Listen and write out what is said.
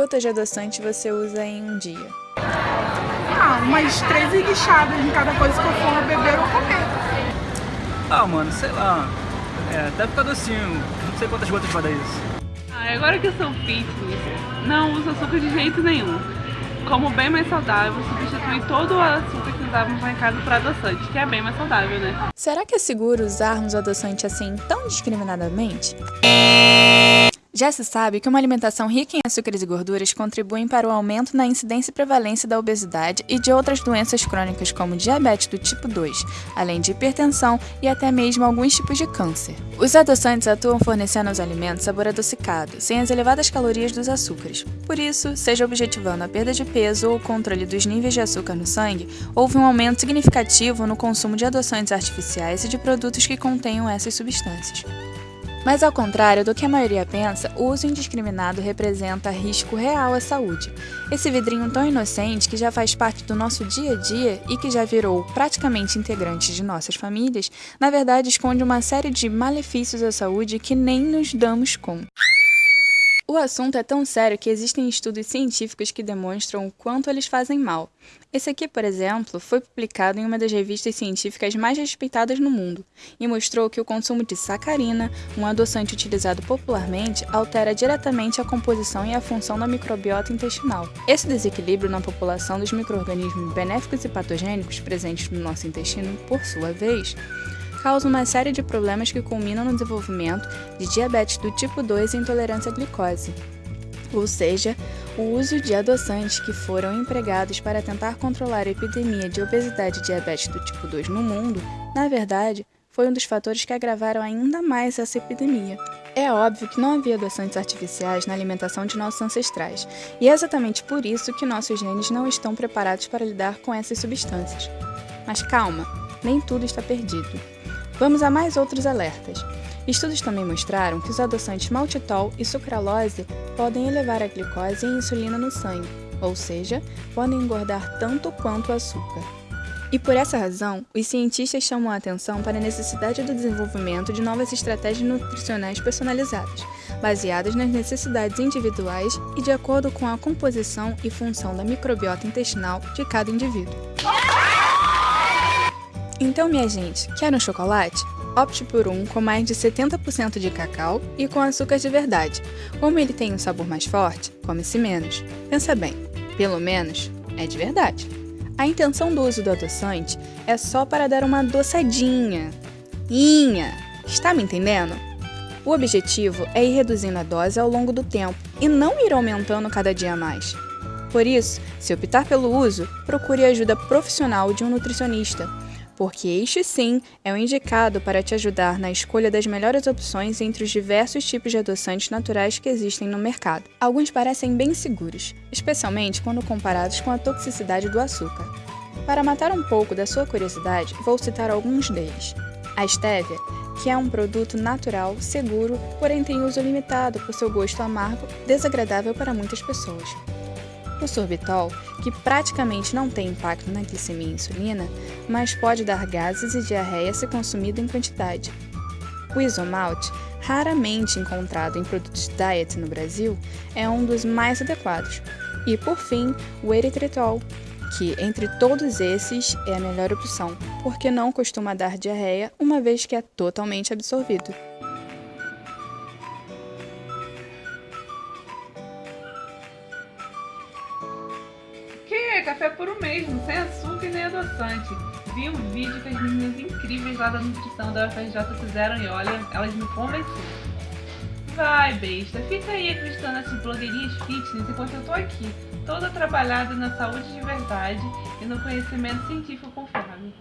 gotas de adoçante você usa em um dia? Ah, umas três enguichadas em cada coisa que eu for beber ou comer. Ah, mano, sei lá. É, deve ficar docinho. Não sei quantas gotas vai dar isso. Ah, agora que eu sou fitness, não uso açúcar de jeito nenhum. Como bem mais saudável, substitui todo o açúcar que usávamos lá em casa por adoçante, que é bem mais saudável, né? Será que é seguro usarmos adoçante assim tão discriminadamente? Já se sabe que uma alimentação rica em açúcares e gorduras contribui para o aumento na incidência e prevalência da obesidade e de outras doenças crônicas como diabetes do tipo 2, além de hipertensão e até mesmo alguns tipos de câncer. Os adoçantes atuam fornecendo aos alimentos sabor adocicado, sem as elevadas calorias dos açúcares. Por isso, seja objetivando a perda de peso ou o controle dos níveis de açúcar no sangue, houve um aumento significativo no consumo de adoçantes artificiais e de produtos que contenham essas substâncias. Mas ao contrário do que a maioria pensa, o uso indiscriminado representa risco real à saúde. Esse vidrinho tão inocente que já faz parte do nosso dia a dia e que já virou praticamente integrante de nossas famílias, na verdade esconde uma série de malefícios à saúde que nem nos damos conta. O assunto é tão sério que existem estudos científicos que demonstram o quanto eles fazem mal. Esse aqui, por exemplo, foi publicado em uma das revistas científicas mais respeitadas no mundo e mostrou que o consumo de sacarina, um adoçante utilizado popularmente, altera diretamente a composição e a função da microbiota intestinal. Esse desequilíbrio na população dos microrganismos benéficos e patogênicos presentes no nosso intestino, por sua vez, causa uma série de problemas que culminam no desenvolvimento de diabetes do tipo 2 e intolerância à glicose. Ou seja, o uso de adoçantes que foram empregados para tentar controlar a epidemia de obesidade e diabetes do tipo 2 no mundo, na verdade, foi um dos fatores que agravaram ainda mais essa epidemia. É óbvio que não havia adoçantes artificiais na alimentação de nossos ancestrais, e é exatamente por isso que nossos genes não estão preparados para lidar com essas substâncias. Mas calma, nem tudo está perdido. Vamos a mais outros alertas. Estudos também mostraram que os adoçantes maltitol e sucralose podem elevar a glicose e a insulina no sangue, ou seja, podem engordar tanto quanto o açúcar. E por essa razão, os cientistas chamam a atenção para a necessidade do desenvolvimento de novas estratégias nutricionais personalizadas, baseadas nas necessidades individuais e de acordo com a composição e função da microbiota intestinal de cada indivíduo. Então, minha gente, quer um chocolate? Opte por um com mais de 70% de cacau e com açúcar de verdade. Como ele tem um sabor mais forte, come-se menos. Pensa bem, pelo menos é de verdade. A intenção do uso do adoçante é só para dar uma adoçadinha. Inha! Está me entendendo? O objetivo é ir reduzindo a dose ao longo do tempo e não ir aumentando cada dia mais. Por isso, se optar pelo uso, procure ajuda profissional de um nutricionista porque este sim é o indicado para te ajudar na escolha das melhores opções entre os diversos tipos de adoçantes naturais que existem no mercado. Alguns parecem bem seguros, especialmente quando comparados com a toxicidade do açúcar. Para matar um pouco da sua curiosidade, vou citar alguns deles. A stevia, que é um produto natural, seguro, porém tem uso limitado por seu gosto amargo, desagradável para muitas pessoas. O sorbitol, que praticamente não tem impacto na glicemia e insulina, mas pode dar gases e diarreia se consumido em quantidade. O isomalte, raramente encontrado em produtos diet no Brasil, é um dos mais adequados. E, por fim, o eritritol, que, entre todos esses, é a melhor opção, porque não costuma dar diarreia uma vez que é totalmente absorvido. Café puro mesmo, sem açúcar e nem adoçante. Vi um vídeo que as meninas incríveis lá da nutrição da UFRJ fizeram e olha, elas me convenceram. Vai, besta, fica aí acreditando nessas blogueirinhas fitness enquanto eu tô aqui, toda trabalhada na saúde de verdade e no conhecimento científico confiável.